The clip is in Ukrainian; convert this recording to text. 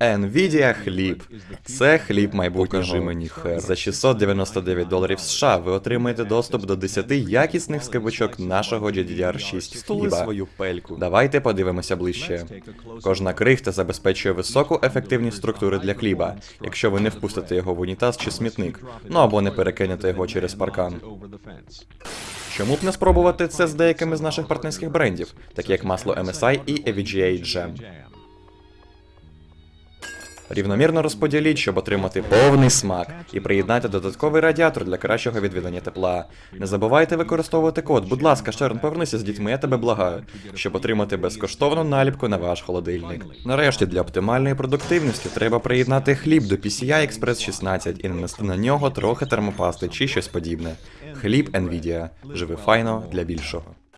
Nvidia хліб. Це хліб майбутнього. Покажи мені хер. За 699 доларів США ви отримаєте доступ до 10 якісних скибочок нашого GDDR6 хліба. Давайте подивимося ближче. Кожна крихта забезпечує високу ефективність структури для хліба, якщо ви не впустите його в унітаз чи смітник, ну або не перекинете його через паркан. Чому б не спробувати це з деякими з наших партнерських брендів, такі як масло MSI і EVGA Jam? Рівномірно розподіліть, щоб отримати повний смак, і приєднайте додатковий радіатор для кращого відведення тепла. Не забувайте використовувати код. Будь ласка, Шерон, повернися з дітьми, я тебе благаю, щоб отримати безкоштовну наліпку на ваш холодильник. Нарешті для оптимальної продуктивності треба приєднати хліб до PCI Express 16 і нанести на нього трохи термопасти чи щось подібне. Хліб Nvidia. Живи файно для більшого.